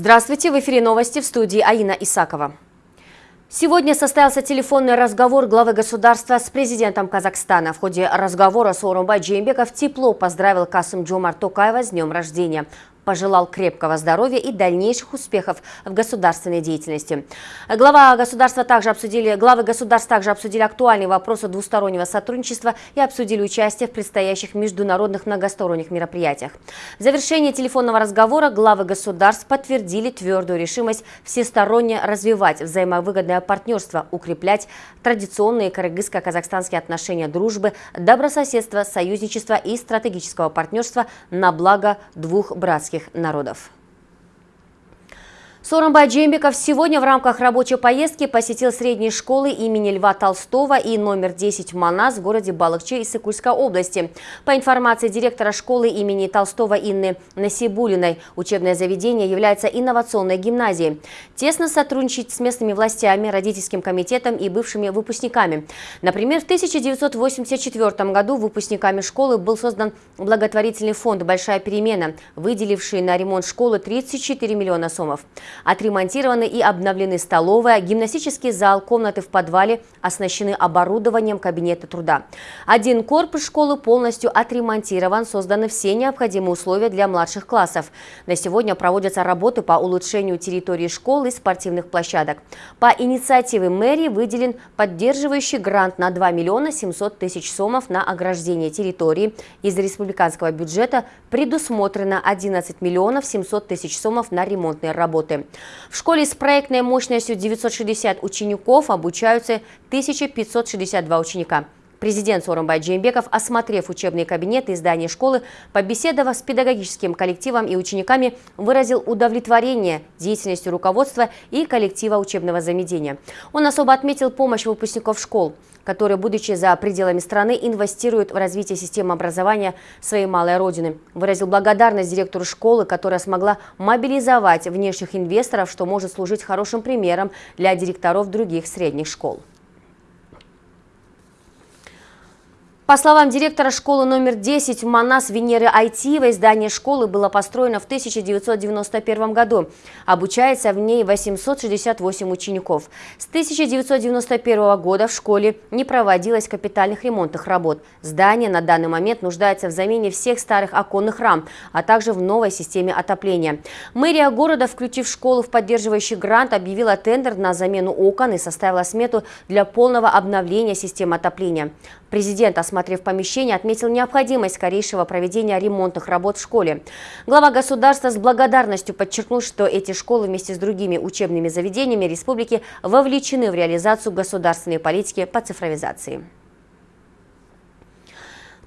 Здравствуйте, в эфире новости в студии Аина Исакова. Сегодня состоялся телефонный разговор главы государства с президентом Казахстана. В ходе разговора Сооронбай Джеймбеков тепло поздравил Касым Джомар Токаева с днем рождения пожелал крепкого здоровья и дальнейших успехов в государственной деятельности. Глава государства также обсудили, главы государств также обсудили актуальные вопросы двустороннего сотрудничества и обсудили участие в предстоящих международных многосторонних мероприятиях. В завершении телефонного разговора главы государств подтвердили твердую решимость всесторонне развивать взаимовыгодное партнерство, укреплять традиционные кыргызско-казахстанские отношения дружбы, добрососедства, союзничества и стратегического партнерства на благо двух братских казахских народов. Сооронбай Джембеков сегодня в рамках рабочей поездки посетил средние школы имени Льва Толстого и номер 10 Манас в городе Балыкче Иссыкульской области. По информации директора школы имени Толстого Инны Насибулиной, учебное заведение является инновационной гимназией. Тесно сотрудничать с местными властями, родительским комитетом и бывшими выпускниками. Например, в 1984 году выпускниками школы был создан благотворительный фонд «Большая перемена», выделивший на ремонт школы 34 миллиона сомов. Отремонтированы и обновлены столовая, гимнастический зал, комнаты в подвале оснащены оборудованием кабинета труда. Один корпус школы полностью отремонтирован, созданы все необходимые условия для младших классов. На сегодня проводятся работы по улучшению территории школы и спортивных площадок. По инициативе мэрии выделен поддерживающий грант на 2 миллиона 700 тысяч сомов на ограждение территории. Из республиканского бюджета предусмотрено 11 миллионов 700 тысяч сомов на ремонтные работы. В школе с проектной мощностью 960 учеников обучаются 1562 ученика. Президент Сооронбай Джеймбеков, осмотрев учебные кабинеты и здания школы, побеседовав с педагогическим коллективом и учениками, выразил удовлетворение деятельностью руководства и коллектива учебного заведения. Он особо отметил помощь выпускников школ, которые, будучи за пределами страны, инвестируют в развитие системы образования своей малой родины. Выразил благодарность директору школы, которая смогла мобилизовать внешних инвесторов, что может служить хорошим примером для директоров других средних школ. По словам директора школы номер 10 Манас Венеры Айтиевой, здание школы было построено в 1991 году. Обучается в ней 868 учеников. С 1991 года в школе не проводилось капитальных ремонтных работ. Здание на данный момент нуждается в замене всех старых оконных рам, а также в новой системе отопления. Мэрия города, включив школу в поддерживающий грант, объявила тендер на замену окон и составила смету для полного обновления системы отопления. Президент, осмотрев помещение, отметил необходимость скорейшего проведения ремонтных работ в школе. Глава государства с благодарностью подчеркнул, что эти школы вместе с другими учебными заведениями республики вовлечены в реализацию государственной политики по цифровизации.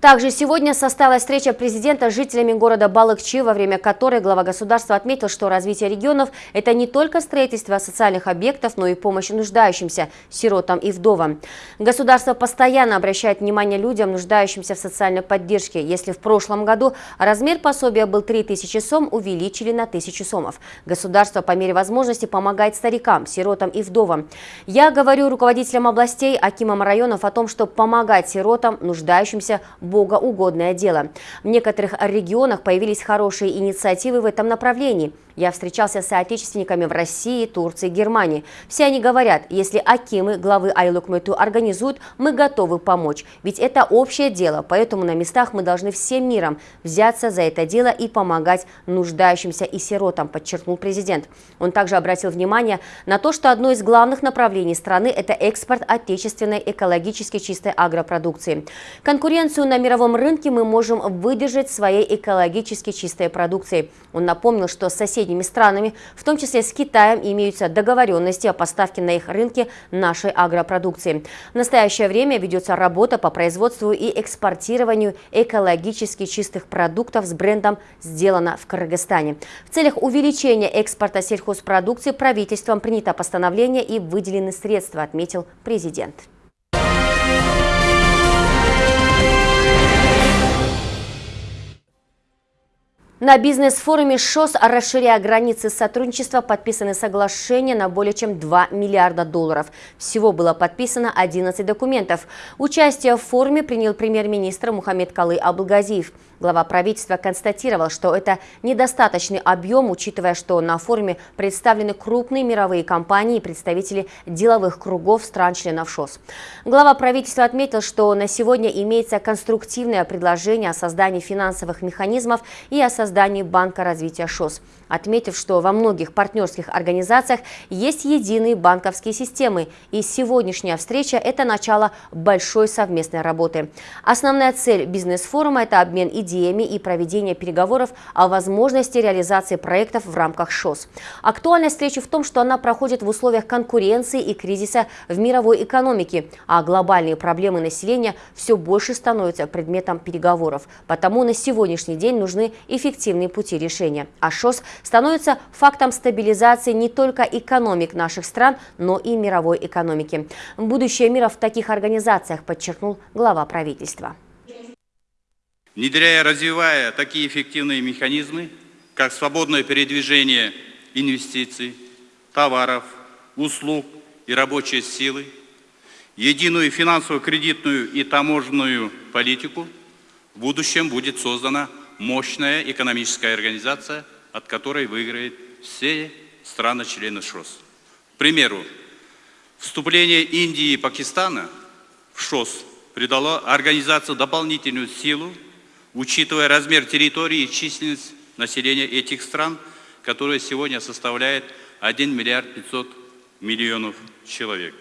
Также сегодня состоялась встреча президента с жителями города Балыкчи, во время которой глава государства отметил, что развитие регионов – это не только строительство социальных объектов, но и помощь нуждающимся, сиротам и вдовам. Государство постоянно обращает внимание людям, нуждающимся в социальной поддержке. Если в прошлом году размер пособия был 3000 сом, увеличили на 1000 сомов. Государство по мере возможности помогает старикам, сиротам и вдовам. Я говорю руководителям областей, акимам районов о том, что помогать сиротам, нуждающимся, богоугодное дело. В некоторых регионах появились хорошие инициативы в этом направлении. Я встречался с соотечественниками в России, Турции, Германии. Все они говорят, если Акимы, главы Айлукмету организуют, мы готовы помочь. Ведь это общее дело, поэтому на местах мы должны всем миром взяться за это дело и помогать нуждающимся и сиротам, подчеркнул президент. Он также обратил внимание на то, что одно из главных направлений страны – это экспорт отечественной экологически чистой агропродукции. Конкуренцию на мировом рынке мы можем выдержать своей экологически чистой продукцией. Он напомнил, что соседи соседними странами, в том числе с Китаем, имеются договоренности о поставке на их рынке нашей агропродукции. В настоящее время ведется работа по производству и экспортированию экологически чистых продуктов с брендом «Сделано в Кыргызстане». В целях увеличения экспорта сельхозпродукции правительством принято постановление и выделены средства, отметил президент. На бизнес-форуме ШОС, расширяя границы сотрудничества, подписаны соглашения на более чем 2 миллиарда долларов. Всего было подписано 11 документов. Участие в форуме принял премьер-министр Мухаммед Калы Абылгазиев. Глава правительства констатировал, что это недостаточный объем, учитывая, что на форуме представлены крупные мировые компании и представители деловых кругов стран-членов ШОС. Глава правительства отметил, что на сегодня имеется конструктивное предложение о создании финансовых механизмов и о создании Банка развития ШОС, отметив, что во многих партнерских организациях есть единые банковские системы, и сегодняшняя встреча – это начало большой совместной работы. Основная цель бизнес-форума – это обмен идеями и проведения переговоров о возможности реализации проектов в рамках ШОС. Актуальность встречи в том, что она проходит в условиях конкуренции и кризиса в мировой экономике, а глобальные проблемы населения все больше становятся предметом переговоров. Потому на сегодняшний день нужны эффективные пути решения. А ШОС становится фактом стабилизации не только экономик наших стран, но и мировой экономики. Будущее мира в таких организациях, подчеркнул глава правительства внедряя и развивая такие эффективные механизмы, как свободное передвижение инвестиций, товаров, услуг и рабочей силы, единую финансово-кредитную и таможенную политику, в будущем будет создана мощная экономическая организация, от которой выиграют все страны-члены ШОС. К примеру, вступление Индии и Пакистана в ШОС придало организации дополнительную силу учитывая размер территории и численность населения этих стран, которая сегодня составляет 1 миллиард 500 миллионов человек.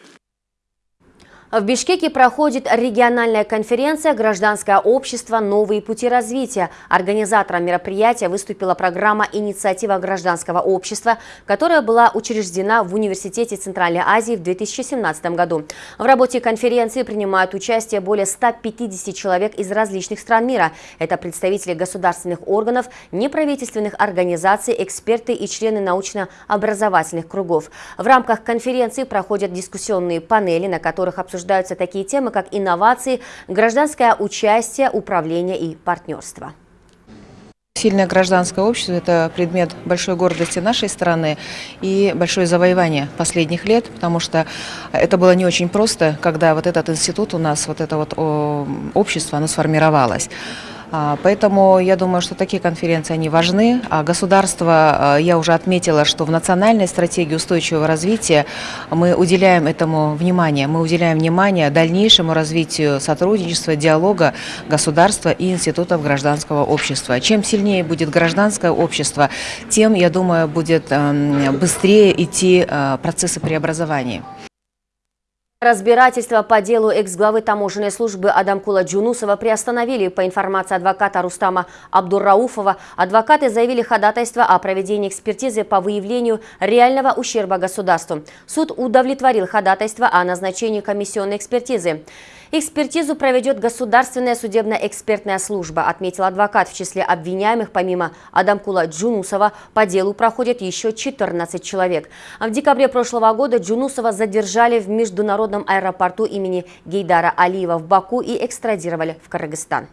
В Бишкеке проходит региональная конференция «Гражданское общество. Новые пути развития». Организатором мероприятия выступила программа «Инициатива гражданского общества», которая была учреждена в Университете Центральной Азии в 2017 году. В работе конференции принимают участие более 150 человек из различных стран мира. Это представители государственных органов, неправительственных организаций, эксперты и члены научно-образовательных кругов. В рамках конференции проходят дискуссионные панели, на которых обсуждаются обсуждаются такие темы, как инновации, гражданское участие, управление и партнерство. Сильное гражданское общество – это предмет большой гордости нашей страны и большое завоевание последних лет, потому что это было не очень просто, когда вот этот институт у нас, вот это вот общество, оно сформировалось. А, поэтому я думаю, что такие конференции, они важны. А государство, а, я уже отметила, что в национальной стратегии устойчивого развития мы уделяем этому внимание. Мы уделяем внимание дальнейшему развитию сотрудничества, диалога государства и институтов гражданского общества. Чем сильнее будет гражданское общество, тем, я думаю, будет эм, быстрее идти э, процессы преобразования. Разбирательство по делу экс-главы таможенной службы Адамкула Джунусова приостановили. По информации адвоката Рустама Абдуррауфова, адвокаты заявили ходатайство о проведении экспертизы по выявлению реального ущерба государству. Суд удовлетворил ходатайство о назначении комиссионной экспертизы. Экспертизу проведет Государственная судебно-экспертная служба, отметил адвокат. В числе обвиняемых, помимо Адамкула Джунусова, по делу проходят еще 14 человек. В декабре прошлого года Джунусова задержали в международном аэропорту имени Гейдара Алиева в Баку и экстрадировали в Кыргызстан.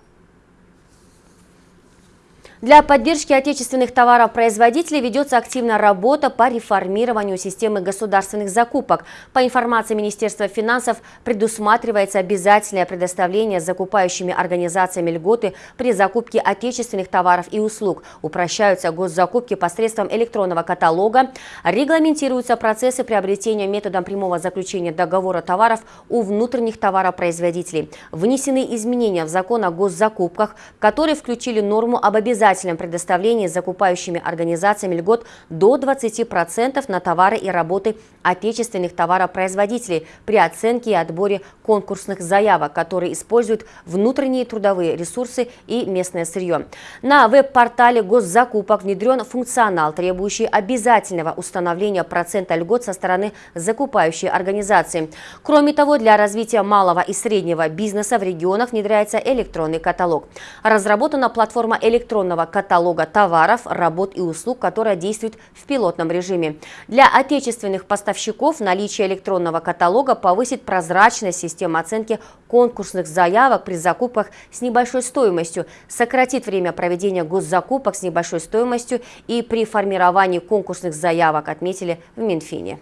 Для поддержки отечественных товаропроизводителей ведется активная работа по реформированию системы государственных закупок. По информации Министерства финансов, предусматривается обязательное предоставление закупающими организациями льготы при закупке отечественных товаров и услуг. Упрощаются госзакупки посредством электронного каталога. Регламентируются процессы приобретения методом прямого заключения договора товаров у внутренних товаропроизводителей. Внесены изменения в закон о госзакупках, которые включили норму об обязательном обязательном предоставлении закупающими организациями льгот до 20% на товары и работы отечественных товаропроизводителей при оценке и отборе конкурсных заявок, которые используют внутренние трудовые ресурсы и местное сырье. На веб-портале госзакупок внедрен функционал, требующий обязательного установления процента льгот со стороны закупающей организации. Кроме того, для развития малого и среднего бизнеса в регионах внедряется электронный каталог. Разработана платформа электронного электронного каталога товаров, работ и услуг, которая действует в пилотном режиме. Для отечественных поставщиков наличие электронного каталога повысит прозрачность системы оценки конкурсных заявок при закупках с небольшой стоимостью, сократит время проведения госзакупок с небольшой стоимостью и при формировании конкурсных заявок, отметили в Минфине.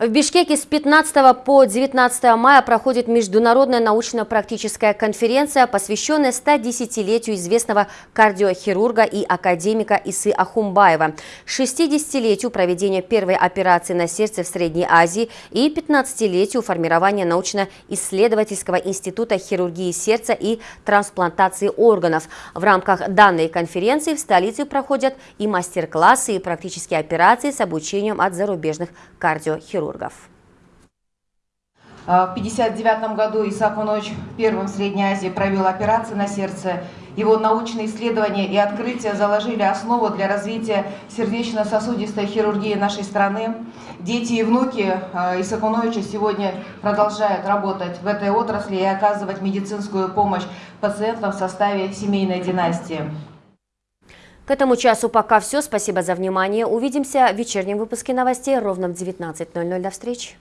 В Бишкеке с 15 по 19 мая проходит международная научно-практическая конференция, посвященная 110-летию известного кардиохирурга и академика Исы Ахумбаева, 60-летию проведения первой операции на сердце в Средней Азии и 15-летию формирования научно-исследовательского института хирургии сердца и трансплантации органов. В рамках данной конференции в столице проходят и мастер-классы, и практические операции с обучением от зарубежных кардиохирургов хирургов. А, в 1959 году Исаак Унович первым в Средней Азии провел операции на сердце. Его научные исследования и открытия заложили основу для развития сердечно-сосудистой хирургии нашей страны. Дети и внуки а, Исаака Уновича сегодня продолжают работать в этой отрасли и оказывать медицинскую помощь пациентам в составе семейной династии. К этому часу пока все. Спасибо за внимание. Увидимся в вечернем выпуске новостей ровно в 19.00. До встречи.